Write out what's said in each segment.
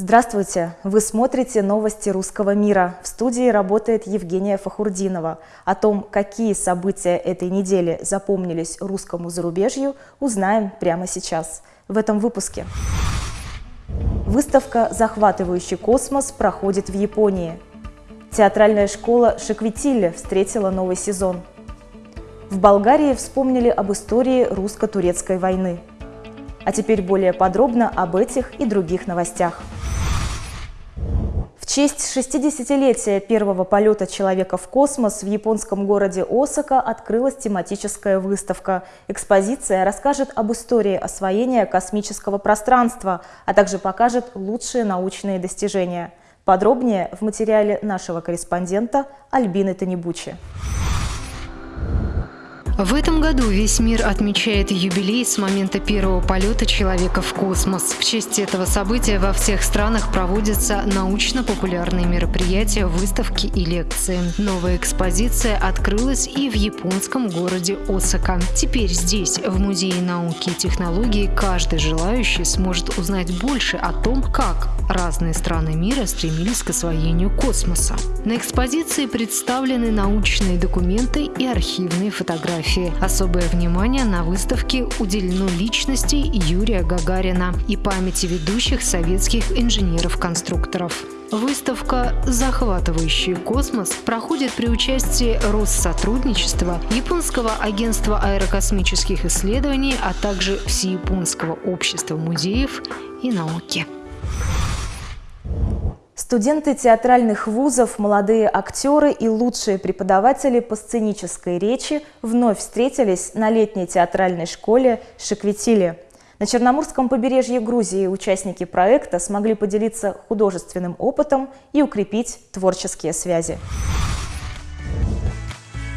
Здравствуйте! Вы смотрите новости русского мира. В студии работает Евгения Фахурдинова. О том, какие события этой недели запомнились русскому зарубежью, узнаем прямо сейчас. В этом выпуске. Выставка «Захватывающий космос» проходит в Японии. Театральная школа Шеквитиле встретила новый сезон. В Болгарии вспомнили об истории русско-турецкой войны. А теперь более подробно об этих и других новостях честь 60-летия первого полета человека в космос в японском городе Осака открылась тематическая выставка. Экспозиция расскажет об истории освоения космического пространства, а также покажет лучшие научные достижения. Подробнее в материале нашего корреспондента Альбины Танибучи. В этом году весь мир отмечает юбилей с момента первого полета человека в космос. В честь этого события во всех странах проводятся научно-популярные мероприятия, выставки и лекции. Новая экспозиция открылась и в японском городе Осака. Теперь здесь, в Музее науки и технологий, каждый желающий сможет узнать больше о том, как разные страны мира стремились к освоению космоса. На экспозиции представлены научные документы и архивные фотографии фотографии. Особое внимание на выставке уделено личности Юрия Гагарина и памяти ведущих советских инженеров-конструкторов. Выставка «Захватывающий космос» проходит при участии Россотрудничества, Японского агентства аэрокосмических исследований, а также Всеяпонского общества музеев и науки. Студенты театральных вузов, молодые актеры и лучшие преподаватели по сценической речи вновь встретились на летней театральной школе Шеквитиле. На Черноморском побережье Грузии участники проекта смогли поделиться художественным опытом и укрепить творческие связи.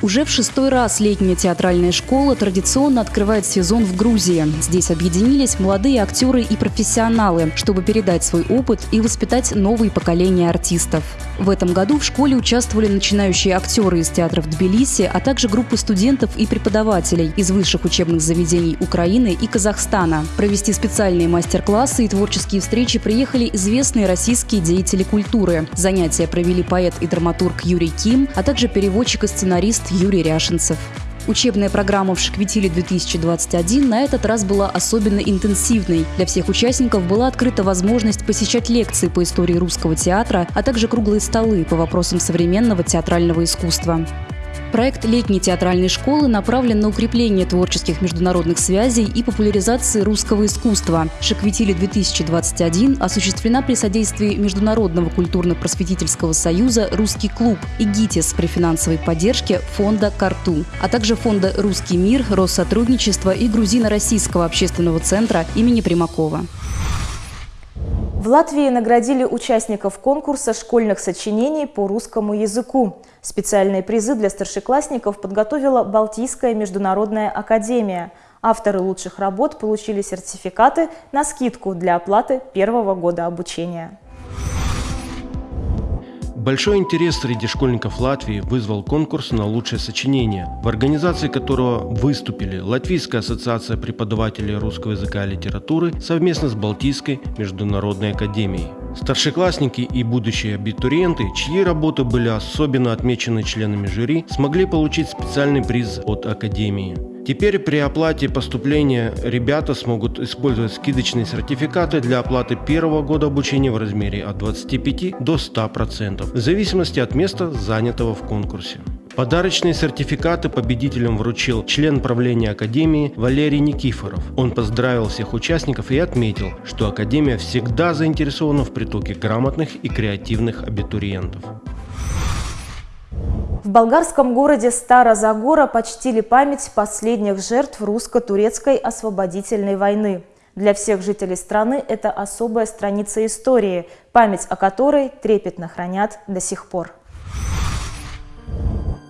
Уже в шестой раз летняя театральная школа традиционно открывает сезон в Грузии. Здесь объединились молодые актеры и профессионалы, чтобы передать свой опыт и воспитать новые поколения артистов. В этом году в школе участвовали начинающие актеры из театров Тбилиси, а также группы студентов и преподавателей из высших учебных заведений Украины и Казахстана. Провести специальные мастер-классы и творческие встречи приехали известные российские деятели культуры. Занятия провели поэт и драматург Юрий Ким, а также переводчик и сценарист Юрий Ряшенцев. Учебная программа в Шквитиле-2021 на этот раз была особенно интенсивной. Для всех участников была открыта возможность посещать лекции по истории русского театра, а также круглые столы по вопросам современного театрального искусства. Проект летней театральной школы направлен на укрепление творческих международных связей и популяризации русского искусства. Шеквитили-2021 осуществлена при содействии Международного культурно-просветительского союза «Русский клуб» и ГИТИС при финансовой поддержке фонда «Карту», а также фонда «Русский мир», Россотрудничества и Грузино-Российского общественного центра имени Примакова. В Латвии наградили участников конкурса школьных сочинений по русскому языку. Специальные призы для старшеклассников подготовила Балтийская международная академия. Авторы лучших работ получили сертификаты на скидку для оплаты первого года обучения. Большой интерес среди школьников Латвии вызвал конкурс на лучшее сочинение, в организации которого выступили Латвийская ассоциация преподавателей русского языка и литературы совместно с Балтийской международной академией. Старшеклассники и будущие абитуриенты, чьи работы были особенно отмечены членами жюри, смогли получить специальный приз от Академии. Теперь при оплате поступления ребята смогут использовать скидочные сертификаты для оплаты первого года обучения в размере от 25 до 100%, в зависимости от места, занятого в конкурсе. Подарочные сертификаты победителям вручил член правления Академии Валерий Никифоров. Он поздравил всех участников и отметил, что Академия всегда заинтересована в притоке грамотных и креативных абитуриентов. В болгарском городе Стара-Загора почтили память последних жертв русско-турецкой освободительной войны. Для всех жителей страны это особая страница истории, память о которой трепетно хранят до сих пор.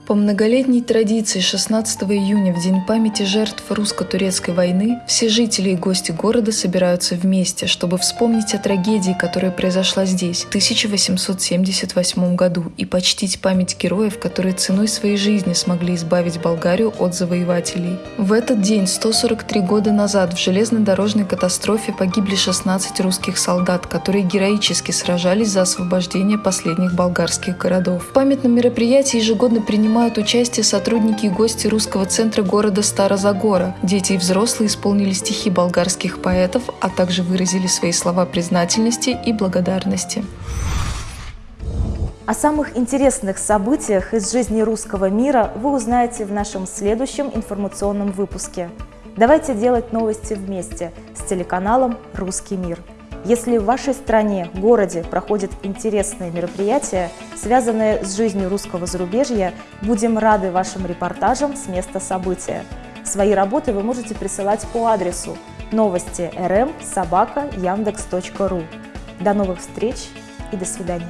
По многолетней традиции 16 июня, в День памяти жертв русско-турецкой войны, все жители и гости города собираются вместе, чтобы вспомнить о трагедии, которая произошла здесь в 1878 году, и почтить память героев, которые ценой своей жизни смогли избавить Болгарию от завоевателей. В этот день, 143 года назад, в железнодорожной катастрофе погибли 16 русских солдат, которые героически сражались за освобождение последних болгарских городов. В памятном мероприятии ежегодно принимают принимают участие сотрудники и гости русского центра города Старозагора. Дети и взрослые исполнили стихи болгарских поэтов, а также выразили свои слова признательности и благодарности. О самых интересных событиях из жизни русского мира вы узнаете в нашем следующем информационном выпуске. Давайте делать новости вместе с телеканалом «Русский мир». Если в вашей стране, городе проходят интересные мероприятия, связанные с жизнью русского зарубежья, будем рады вашим репортажам с места события. Свои работы вы можете присылать по адресу новости rm собака яндекс.ру. До новых встреч и до свидания.